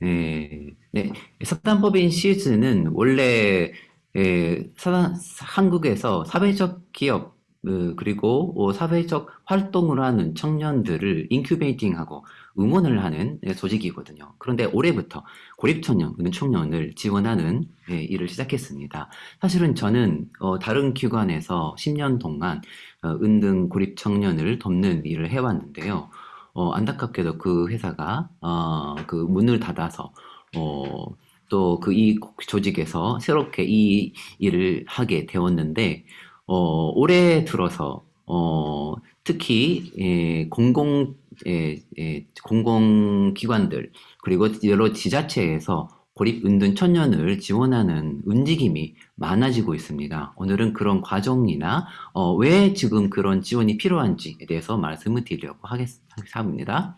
네, 네. 석단법인 시즈는 원래 에, 사- 한국에서 사회적 기업 어, 그리고 어, 사회적 활동을 하는 청년들을 인큐베이팅하고 응원을 하는 예, 조직이거든요. 그런데 올해부터 고립청년, 청년을 지원하는 예, 일을 시작했습니다. 사실은 저는 어, 다른 기관에서 10년 동안 어, 은등 고립청년을 돕는 일을 해왔는데요. 어, 안타깝게도 그 회사가 어, 그 문을 닫아서 어, 또 그 이 조직에서 새롭게 이 일을 하게 되었는데 어, 올해 들어서 어, 특히 예, 공공 예, 예, 공공기관들 그리고 여러 지자체에서 고립 은둔 청년을 지원하는 움직임이 많아지고 있습니다. 오늘은 그런 과정이나 어, 왜 지금 그런 지원이 필요한지에 대해서 말씀을 드리려고 하겠습니다.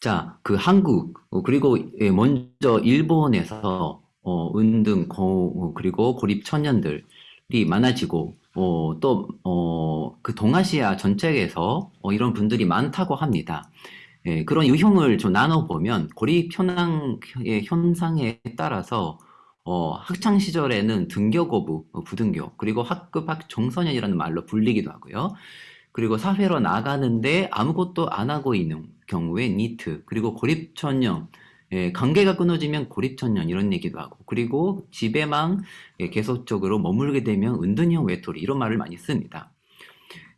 자, 그 한국 어, 그리고 예, 먼저 일본에서 어, 은등 고, 어, 그리고 고립 청년들이 많아지고 어, 또, 어, 그 동아시아 전체에서 어, 이런 분들이 많다고 합니다. 예, 그런 유형을 좀 나눠보면 고립 현황의 현상에 따라서 어, 학창 시절에는 등교 거부, 어, 부등교, 그리고 학급 학 종소년이라는 말로 불리기도 하고요. 그리고 사회로 나가는데 아무것도 안 하고 있는 경우에 니트, 그리고 고립청년, 예, 관계가 끊어지면 고립청년 이런 얘기도 하고 그리고 집에만 예, 계속적으로 머물게 되면 은둔형 외톨이 이런 말을 많이 씁니다.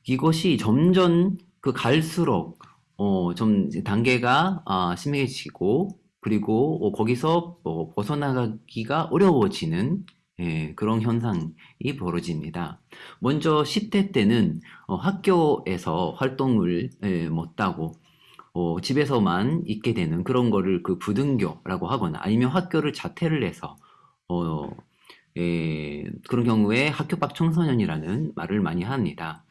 이것이 점점 그 갈수록 어, 좀 단계가 아, 심해지고 그리고 어, 거기서 어, 벗어나기가 어려워지는 예, 그런 현상이 벌어집니다. 먼저 10대 때는 어, 학교에서 활동을 예, 못하고 어, 집에서만 있게 되는 그런 거를 그 부등교라고 하거나 아니면 학교를 자퇴를 해서 어, 예, 그런 경우에 학교 밖 청소년이라는 말을 많이 합니다.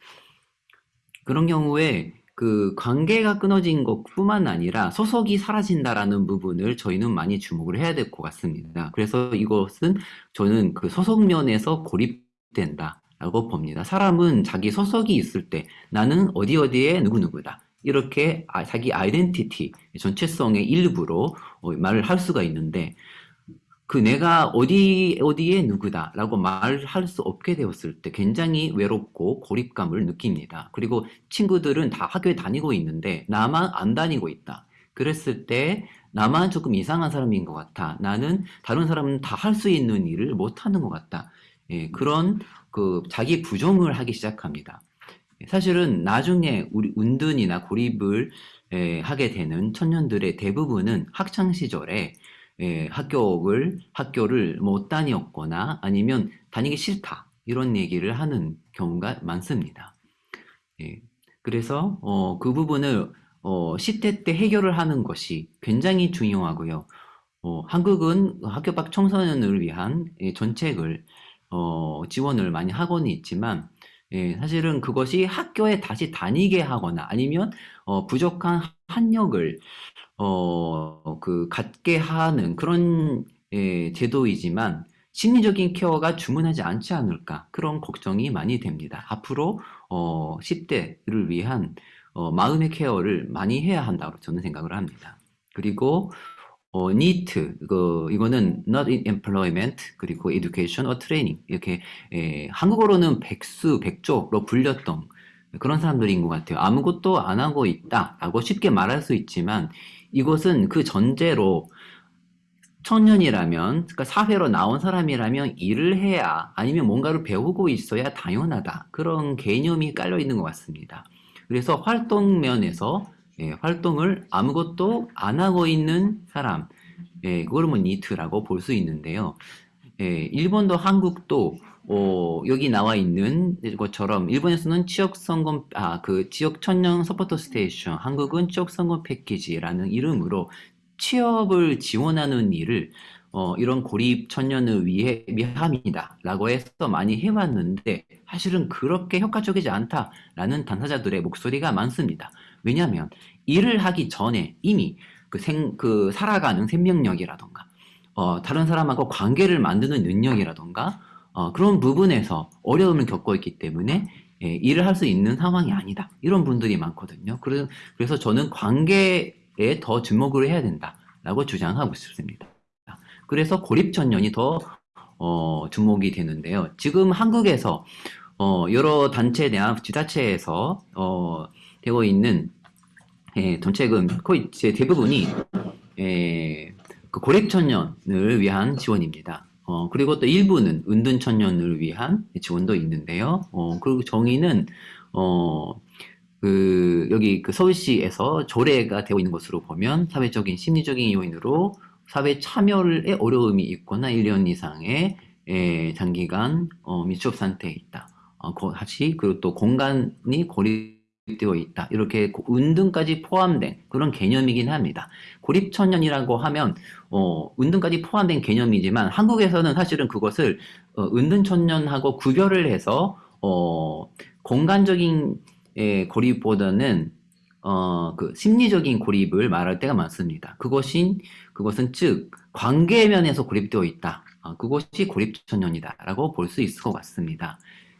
그런 경우에 그 관계가 끊어진 것뿐만 아니라 소속이 사라진다라는 부분을 저희는 많이 주목을 해야 될 것 같습니다. 그래서 이것은 저는 그 소속 면에서 고립된다라고 봅니다. 사람은 자기 소속이 있을 때 나는 어디 어디에 누구누구다. 이렇게 아, 자기 아이덴티티, 전체성의 일부로 어, 말을 할 수가 있는데 그 내가 어디 어디에 누구다라고 말할 수 없게 되었을 때 굉장히 외롭고 고립감을 느낍니다. 그리고 친구들은 다 학교에 다니고 있는데 나만 안 다니고 있다. 그랬을 때 나만 조금 이상한 사람인 것 같아. 나는 다른 사람은 다 할 수 있는 일을 못 하는 것 같다. 예, 그런 그 자기 부정을 하기 시작합니다. 사실은 나중에 우리 은둔이나 고립을 에, 하게 되는 청년들의 대부분은 학창 시절에 에, 학교를 학교를 못 다녔거나 아니면 다니기 싫다 이런 얘기를 하는 경우가 많습니다. 예, 그래서 어, 그 부분을 어, 10대 때 해결을 하는 것이 굉장히 중요하고요. 어, 한국은 학교 밖 청소년을 위한 예, 정책을 어, 지원을 많이 하고는 있지만 예, 사실은 그것이 학교에 다시 다니게 하거나 아니면 어, 부족한 학력을 어, 그 갖게 하는 그런 예, 제도이지만 심리적인 케어가 주문하지 않지 않을까 그런 걱정이 많이 됩니다. 앞으로 어, 10대를 위한 어, 마음의 케어를 많이 해야 한다고 저는 생각을 합니다. 그리고 어, NEET, 그, 이거는 Not in Employment, 그리고 Education or Training. 이렇게, 에, 한국어로는 백수, 백조로 불렸던 그런 사람들인 것 같아요. 아무것도 안 하고 있다라고 쉽게 말할 수 있지만 이것은 그 전제로 청년이라면, 그러니까 사회로 나온 사람이라면 일을 해야 아니면 뭔가를 배우고 있어야 당연하다. 그런 개념이 깔려 있는 것 같습니다. 그래서 활동 면에서 예, 활동을 아무것도 안 하고 있는 사람, 예, 그걸 뭐 니트라고 볼 수 있는데요. 예, 일본도 한국도 어, 여기 나와 있는 것처럼 일본에서는 지역 성공 아그 지역 청년 서포터 스테이션, 한국은 취업 성공 패키지라는 이름으로 취업을 지원하는 일을 어, 이런 고립 청년을 위해 위함이다라고 해서 많이 해왔는데 사실은 그렇게 효과적이지 않다라는 당사자들의 목소리가 많습니다. 왜냐하면 일을 하기 전에 이미 그 생, 그 살아가는 생명력이라던가, 어, 다른 사람하고 관계를 만드는 능력이라던가, 어, 그런 부분에서 어려움을 겪고 있기 때문에 예, 일을 할 수 있는 상황이 아니다. 이런 분들이 많거든요. 그래서, 저는 관계에 더 주목을 해야 된다. 라고 주장하고 싶습니다. 그래서 고립천년이 더 어, 주목이 되는데요. 지금 한국에서 어, 여러 단체나 지자체에서 어, 되고 있는 예, 정책은 거의 제 대부분이 예, 그 고립천년을 위한 지원입니다. 어, 그리고 또 일부는 은둔천년을 위한 지원도 있는데요. 어, 그리고 정의는 어, 그 여기 그 서울시에서 조례가 되어 있는 것으로 보면 사회적인 심리적인 요인으로 사회 참여에 어려움이 있거나 1년 이상의 에, 장기간 어, 미취업 상태에 있다. 어, 고- 다시 그리고 또 공간이 고립 되어 있다. 이렇게 고- 은둔까지 포함된 그런 개념이긴 합니다. 고립천년이라고 하면 어, 은둔까지 포함된 개념이지만 한국에서는 사실은 그것을 어, 은둔천년하고 구별을 해서 어, 공간적인 에, 고립보다는 어, 그 심리적인 고립을 말할 때가 많습니다. 그것이 그것은 즉 관계 면에서 고립되어 있다. 아, 그것이 고립천년이다라고 볼 수 있을 것 같습니다.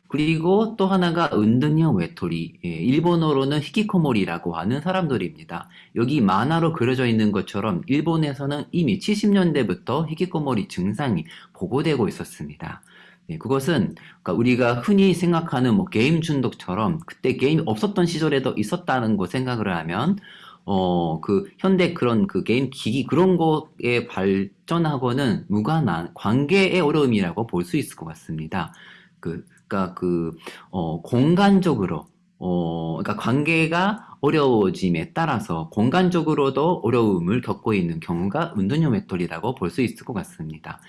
그리고 또 하나가 은둔형 외톨이, 예, 일본어로는 히키코모리라고 하는 사람들입니다. 여기 만화로 그려져 있는 것처럼 일본에서는 이미 70년대부터 히키코모리 증상이 보고되고 있었습니다. 네, 그것은 그러니까 우리가 흔히 생각하는 뭐 게임 중독처럼 그때 게임이 없었던 시절에도 있었다는 거 생각을 하면 어, 그 현대 그런 그 게임 기기 그런 거에 발전하고는 무관한 관계의 어려움이라고 볼 수 있을 것 같습니다. 그, 그러니까 그 어, 공간적으로 어, 그러니까 관계가 어려워짐에 따라서 공간적으로도 어려움을 겪고 있는 경우가 은둔형 외톨이라고 볼 수 있을 것 같습니다.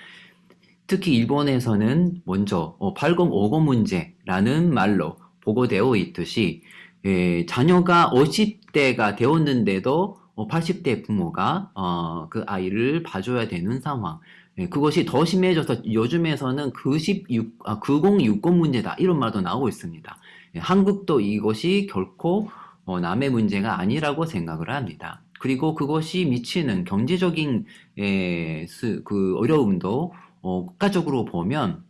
특히 일본에서는 먼저 어, 8050 문제라는 말로 보고되어 있듯이 예, 자녀가 50대가 되었는데도 어, 80대 부모가 어, 그 아이를 봐줘야 되는 상황. 예, 그것이 더 심해져서 요즘에서는 96, 아, 9060 문제다 이런 말도 나오고 있습니다. 예, 한국도 이것이 결코 어, 남의 문제가 아니라고 생각을 합니다. 그리고 그것이 미치는 경제적인 예, 스- 그 어려움도 어, 국가적으로 보면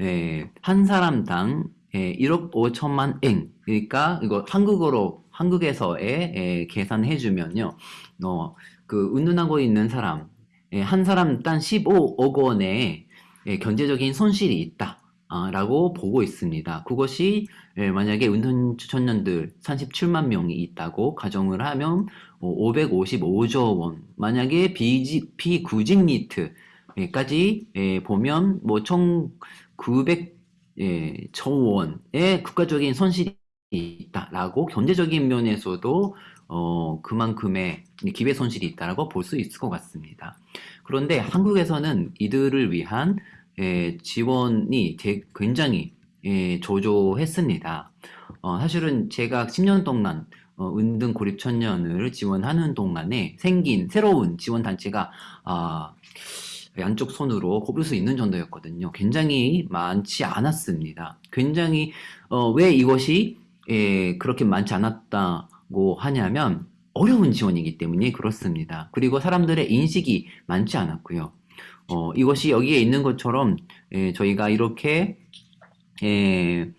예, 한 사람당 예, 1억 5천만 엔 그러니까 이거 한국어로 한국에서의 예, 계산해 주면요 어, 그 은둔하고 있는 사람 예, 한 사람당 15억 원의 예, 경제적인 손실이 있다. 아, 라고 보고 있습니다. 그것이 예, 만약에 은둔 청년들 37만 명이 있다고 가정을 하면 555조 원. 만약에 비지, 비구직 니트 까지 예, 보면 뭐 1900, 예, 조 원의 국가적인 손실이 있다라고 경제적인 면에서도 어, 그만큼의 기회 손실이 있다라고 볼 수 있을 것 같습니다. 그런데 한국에서는 이들을 위한 예, 지원이 되- 굉장히 예, 조조했습니다. 어, 사실은 제가 10년 동안 어, 은둔 고립 청년을 지원하는 동안에 생긴 새로운 지원 단체가 아, 양쪽 손으로 꼽을 수 있는 정도였거든요. 굉장히 많지 않았습니다. 굉장히 어, 왜 이것이 예, 그렇게 많지 않았다 고 하냐면 어려운 지원이기 때문에 그렇습니다. 그리고 사람들의 인식이 많지 않았고요. 어, 이것이 여기에 있는 것처럼 예, 저희가 이렇게 예,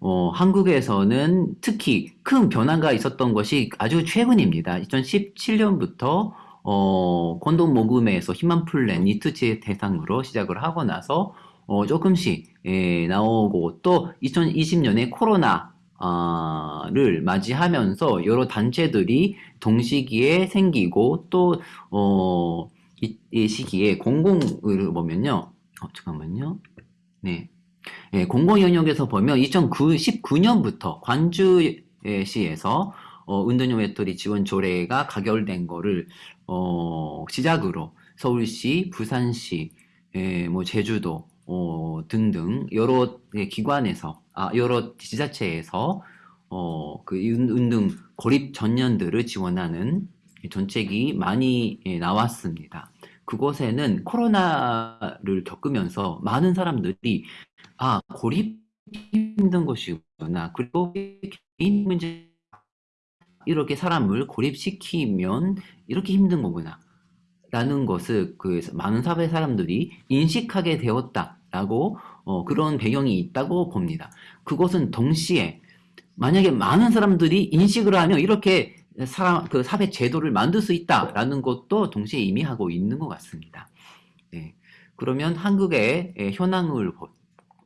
어, 한국에서는 특히 큰 변화가 있었던 것이 아주 최근입니다. 2017년부터 어, 콘돔 모금에서 희망 플랜 니트제 대상으로 시작을 하고 나서 어, 조금씩 예, 나오고 또 2020년에 코로나 아, 를 맞이하면서 여러 단체들이 동시기에 생기고 또 어, 이, 이 시기에 공공을 보면요. 어, 잠깐만요. 네. 예, 공공 영역에서 보면 2019년부터 관주시에서 어, 은둔형 외톨이 지원 조례가 가결된 거를 어, 시작으로 서울시, 부산시, 예, 뭐 제주도 어, 등등 여러 예, 기관에서 아, 여러 지자체에서 어, 그 은- 은둔 고립 전년들을 지원하는 정책이 많이 예, 나왔습니다. 그곳에는 코로나를 겪으면서 많은 사람들이 아, 고립 힘든 것이구나. 그리고 개인 문제 이렇게 사람을 고립시키면 이렇게 힘든 거구나. 라는 것을 그 많은 사회 사람들이 인식하게 되었다 라고 어, 그런 배경이 있다고 봅니다. 그것은 동시에 만약에 많은 사람들이 인식을 하면 이렇게 사람 그 사회 제도를 만들 수 있다라는 것도 동시에 의미하고 있는 것 같습니다. 네. 그러면 한국의 예, 현황을 보-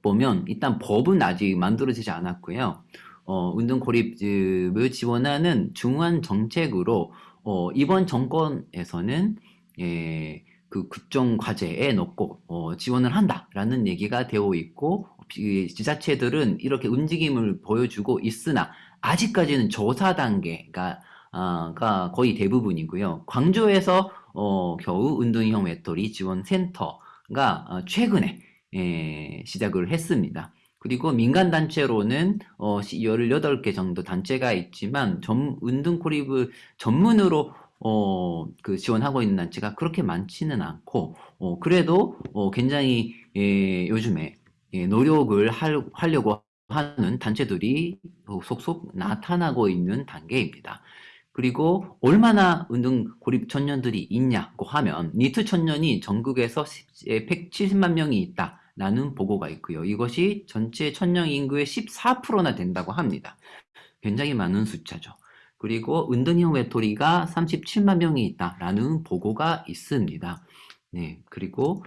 보면 일단 법은 아직 만들어지지 않았고요. 어, 운동 고립을 지원하는 중요한 정책으로 어, 이번 정권에서는 예, 그 국정 과제에 넣고 어, 지원을 한다라는 얘기가 되어 있고 이 지자체들은 이렇게 움직임을 보여주고 있으나 아직까지는 조사 단계가 아, 가 거의 대부분이고요. 광주에서 어, 겨우 운동형 외톨이 지원 센터가 어, 최근에 예, 시작을 했습니다. 그리고 민간 단체로는 어, 18개 정도 단체가 있지만 전, 운동 고립을 전문으로 어, 그 지원하고 있는 단체가 그렇게 많지는 않고 어, 그래도 어, 굉장히 예, 요즘에 예, 노력을 할, 하려고 하는 단체들이 속속 나타나고 있는 단계입니다. 그리고 얼마나 운동 고립 청년들이 있냐고 하면 니트 청년이 전국에서 170만 명이 있다라는 보고가 있고요. 이것이 전체 청년 인구의 14%나 된다고 합니다. 굉장히 많은 숫자죠. 그리고 운동형 외톨이가 37만 명이 있다라는 보고가 있습니다. 네, 그리고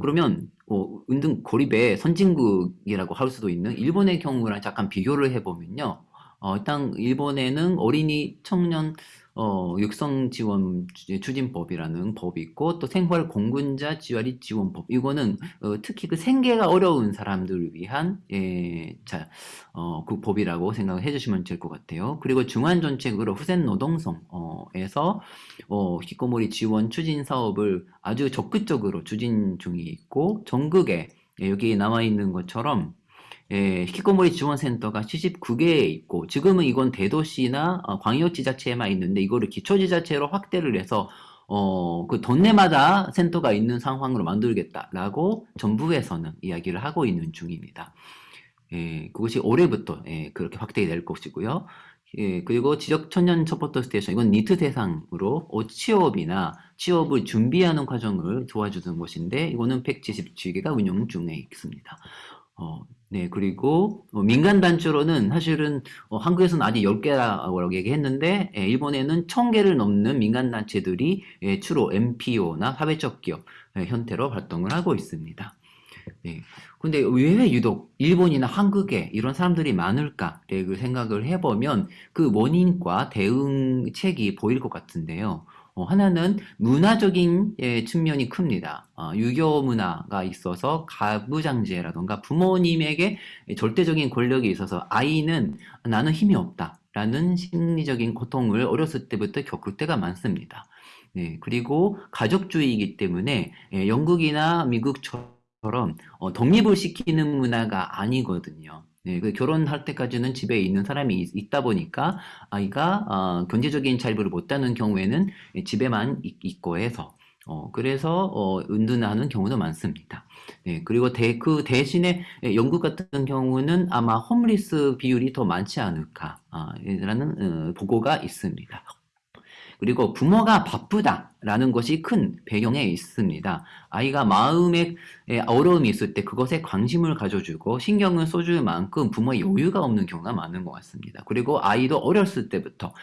그러면 어, 운동 고립의 선진국이라고 할 수도 있는 일본의 경우랑 잠깐 비교를 해보면요. 어, 일단 일본에는 어린이 청년 어, 육성 지원 추진법이라는 법이 있고 또 생활 공군자 지원이 지원법 이거는 어, 특히 그 생계가 어려운 사람들을 위한 예, 자, 어, 그 법이라고 생각을 해주시면 될 것 같아요. 그리고 중앙 정책으로 후생 노동성에서 어, 히코모리 지원 추진 사업을 아주 적극적으로 추진 중에 있고 전국에 예, 여기 나와 있는 것처럼 예, 히키코모리 지원센터가 79개에 있고 지금은 이건 대도시나 어, 광역지자체에만 있는데 이거를 기초지자체로 확대를 해서 어, 그 동네마다 센터가 있는 상황으로 만들겠다라고 정부에서는 이야기를 하고 있는 중입니다. 예, 그것이 올해부터 예, 그렇게 확대될 것이고요. 예, 그리고 지역 청년 서포터 스테이션 이건 니트 대상으로 어, 취업이나 취업을 준비하는 과정을 도와주는 곳인데 이거는 177개가 운영 중에 있습니다. 어, 네, 그리고 어, 민간 단체로는 사실은 어, 한국에서는 아직 10개라고 얘기했는데 예, 일본에는 1000개를 넘는 민간 단체들이 예, 주로 NPO나 사회적 기업 예, 형태로 활동을 하고 있습니다. 네. 근데 왜 유독 일본이나 한국에 이런 사람들이 많을까를 생각을 해보면 그 원인과 대응책이 보일 것 같은데요. 어, 하나는 문화적인 예, 측면이 큽니다. 어, 유교 문화가 있어서 가부장제라던가 부모님에게 절대적인 권력이 있어서 아이는 나는 힘이 없다. 라는 심리적인 고통을 어렸을 때부터 겪을 때가 많습니다. 네, 그리고 가족주의이기 때문에 예, 영국이나 미국처럼 어, 독립을 시키는 문화가 아니거든요. 네, 그 결혼할 때까지는 집에 있는 사람이 있, 다 보니까 아이가 어, 경제적인 자립을 못하는 경우에는 집에만 있, 고 해서 어, 그래서 어, 은둔하는 경우도 많습니다. 네, 그리고 대, 그 대신에 영국 같은 경우는 아마 홈리스 비율이 더 많지 않을까 아, 라는 어, 보고가 있습니다. 그리고 부모가 바쁘다라는 것이 큰 배경에 있습니다. 아이가 마음에 어려움이 있을 때 그것에 관심을 가져주고 신경을 써줄 만큼 부모의 여유가 없는 경우가 많은 것 같습니다. 그리고 아이도 어렸을 때부터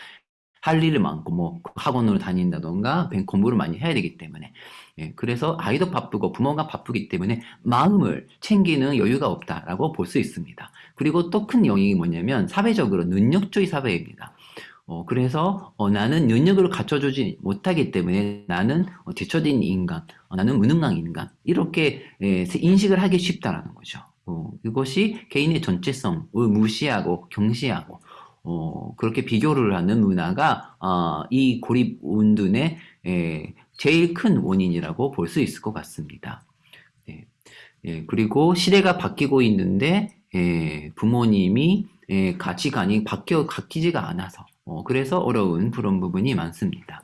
할 일이 많고 뭐 학원으로 다닌다던가 공부를 많이 해야 되기 때문에 예, 그래서 아이도 바쁘고 부모가 바쁘기 때문에 마음을 챙기는 여유가 없다라고 볼 수 있습니다. 그리고 또 큰 영역이 뭐냐면 사회적으로 능력주의 사회입니다. 어, 그래서 어, 나는 능력을 갖춰주지 못하기 때문에 나는 어, 뒤처진 인간, 어, 나는 무능한 인간 이렇게 에, 인식을 하기 쉽다라는 거죠. 어, 이것이 개인의 전체성을 무시하고 경시하고 어, 그렇게 비교를 하는 문화가 어, 이 고립 운둔의 에, 제일 큰 원인이라고 볼 수 있을 것 같습니다. 네. 예, 그리고 시대가 바뀌고 있는데 예, 부모님이 예, 가치관이 바뀌어 바뀌지가 않아서 어, 그래서 어려운 그런 부분이 많습니다.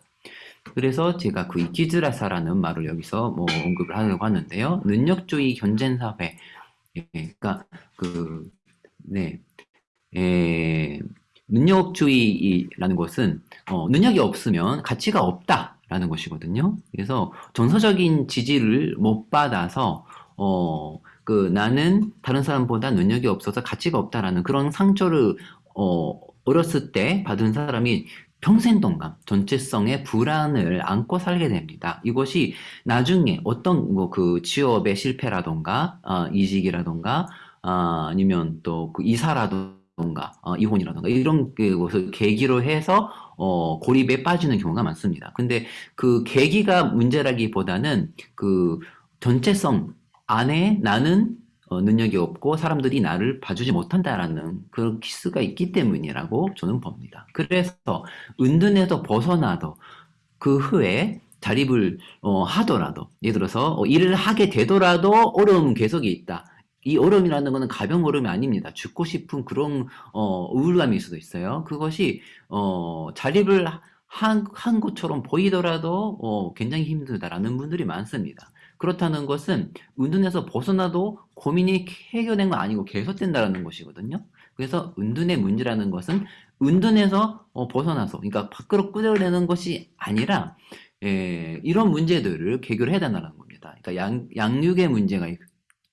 그래서 제가 그 이키즈라사라는 말을 여기서 뭐 언급을 하려고 하는데요. 능력주의 현존 사회, 예, 그러니까 그 네, 예, 능력주의라는 것은 어, 능력이 없으면 가치가 없다라는 것이거든요. 그래서 정서적인 지지를 못 받아서 어, 그 나는 다른 사람보다 능력이 없어서 가치가 없다라는 그런 상처를 어, 어렸을 때 받은 사람이 평생 동안 전체성의 불안을 안고 살게 됩니다. 이것이 나중에 어떤 뭐 그 취업의 실패라던가 어, 이직이라던가 어, 아니면 또 그 이사라던가 어, 이혼이라던가 이런 그 것을 계기로 해서 어, 고립에 빠지는 경우가 많습니다. 근데 그 계기가 문제라기보다는 그 전체성 안에 나는 어, 능력이 없고 사람들이 나를 봐주지 못한다라는 그런 키스가 있기 때문이라고 저는 봅니다. 그래서 은둔에서 벗어나도 그 후에 자립을 어, 하더라도 예를 들어서 어, 일을 하게 되더라도 어려움은 계속 있다. 이 어려움이라는 것은 가벼운 어려움이 아닙니다. 죽고 싶은 그런 어, 우울감일 수도 있어요. 그것이 어, 자립을 한, 한 것처럼 보이더라도 어, 굉장히 힘들다라는 분들이 많습니다. 그렇다는 것은 은둔에서 벗어나도 고민이 해결된 건 아니고 계속된다는 것이거든요. 그래서 은둔의 문제라는 것은 은둔에서 어, 벗어나서 그러니까 밖으로 끌어내는 것이 아니라 예, 이런 문제들을 해결해야 된다는 겁니다. 그러니까 양, 양육의 문제가 있,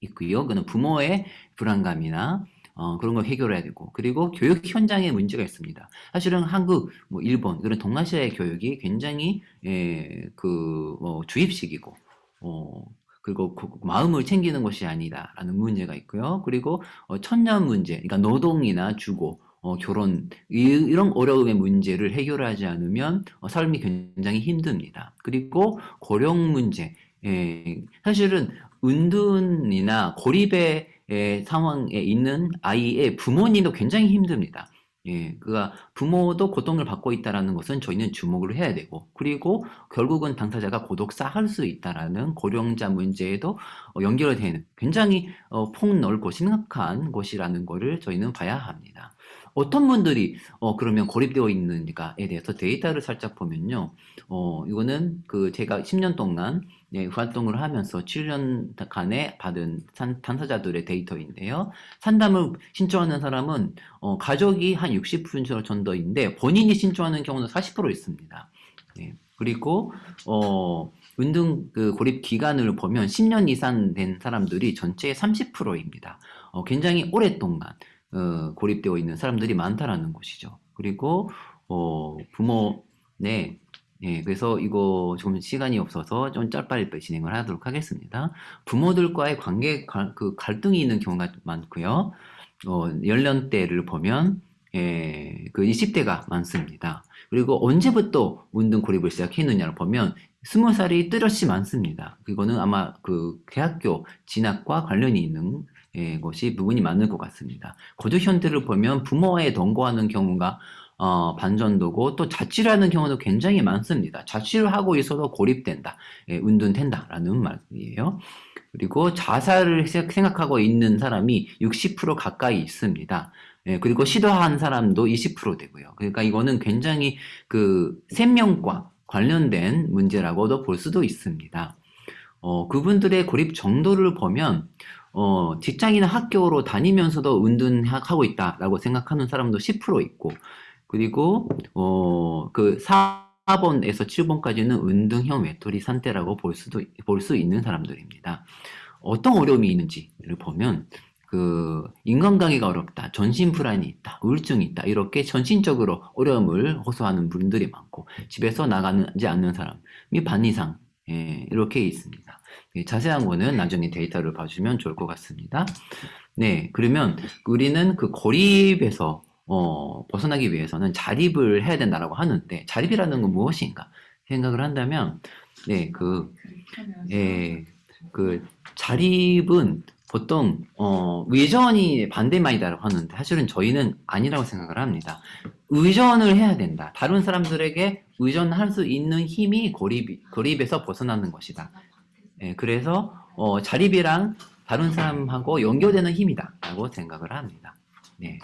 있고요. 그는 부모의 불안감이나 어, 그런 걸 해결해야 되고 그리고 교육 현장에 문제가 있습니다. 사실은 한국, 뭐 일본 그런 동아시아의 교육이 굉장히 예, 그 뭐, 주입식이고 어, 그리고 그 마음을 챙기는 것이 아니다라는 문제가 있고요. 그리고 어, 천년 문제, 그러니까 노동이나 주거, 어, 결혼 이, 런 어려움의 문제를 해결하지 않으면 어, 삶이 굉장히 힘듭니다. 그리고 고령 문제, 예, 사실은 은둔이나 고립의 예, 상황에 있는 아이의 부모님도 굉장히 힘듭니다. 예, 그가 부모도 고통을 받고 있다는 것은 저희는 주목을 해야 되고 그리고 결국은 당사자가 고독사할 수 있다는 고령자 문제에도 어, 연결되는 굉장히 어, 폭넓고 심각한 것이라는 것을 저희는 봐야 합니다. 어떤 분들이 어, 그러면 고립되어 있는가에 대해서 데이터를 살짝 보면요. 어, 이거는 그 제가 10년 동안 네, 활동을 하면서 7년간에 받은 산, 당사자들의 데이터인데요. 산담을 신청하는 사람은 어, 가족이 한 60% 정도인데 본인이 신청하는 경우는 40% 있습니다. 네. 그리고 어, 운동 그 고립 기간을 보면 10년 이상 된 사람들이 전체의 30%입니다. 어, 굉장히 오랫동안 어, 고립되어 있는 사람들이 많다라는 것이죠. 그리고 어, 부모 네 예, 그래서 이거 좀 시간이 없어서 좀 짧빨리 진행을 하도록 하겠습니다. 부모들과의 관계 가, 그 갈등이 있는 경우가 많고요. 어, 연령대를 보면 예, 그 20대가 많습니다. 그리고 언제부터 운동 고립을 시작했느냐를 보면 20살이 뚜렷이 많습니다. 그거는 아마 그 대학교 진학과 관련이 있는 예, 것이 부분이 많을 것 같습니다. 거주 현대를 보면 부모와의 동거하는 경우가 어, 반전도고 또 자취를 하는 경우도 굉장히 많습니다. 자취를 하고 있어도 고립된다, 예, 은둔된다라는 말이에요. 그리고 자살을 생각하고 있는 사람이 60% 가까이 있습니다. 예, 그리고 시도한 사람도 20% 되고요. 그러니까 이거는 굉장히 그 생명과 관련된 문제라고도 볼 수도 있습니다. 어, 그분들의 고립 정도를 보면 어, 직장이나 학교로 다니면서도 은둔하고 있다라고 생각하는 사람도 10% 있고 그리고 어, 그 4번에서 7번까지는 은등형 외톨이 상태라고 볼 수도 볼 수 있는 사람들입니다. 어떤 어려움이 있는지를 보면 그 인간관계가 어렵다, 전신 불안이 있다, 우울증이 있다 이렇게 전신적으로 어려움을 호소하는 분들이 많고 집에서 나가지 않는 사람이 반 이상 예, 이렇게 있습니다. 예, 자세한 거는 나중에 데이터를 봐주면 좋을 것 같습니다. 네, 그러면 우리는 그 고립에서 어, 벗어나기 위해서는 자립을 해야 된다라고 하는데 자립이라는 건 무엇인가 생각을 한다면 네, 그, 예, 그 자립은 보통 어, 의전이 반대말이다라고 하는데 사실은 저희는 아니라고 생각을 합니다. 의전을 해야 된다. 다른 사람들에게 의존할 수 있는 힘이 고립, 고립에서 벗어나는 것이다. 예, 그래서 어, 자립이랑 다른 사람하고 연결되는 힘이다 라고 생각을 합니다. 네.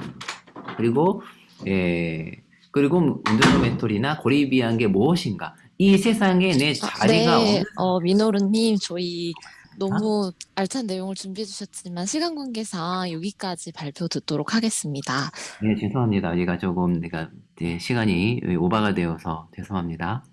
그리고 예, 그리고 운동 멘토리나 고립이 한 게 무엇인가? 이 세상에 내 자리가 아, 네, 없는 어, 민호루님, 저희 너무 알찬 내용을 준비해 주셨지만 시간 관계상 여기까지 발표 듣도록 하겠습니다. 네, 죄송합니다. 얘가 조금 내가 네, 시간이 오바가 되어서 죄송합니다.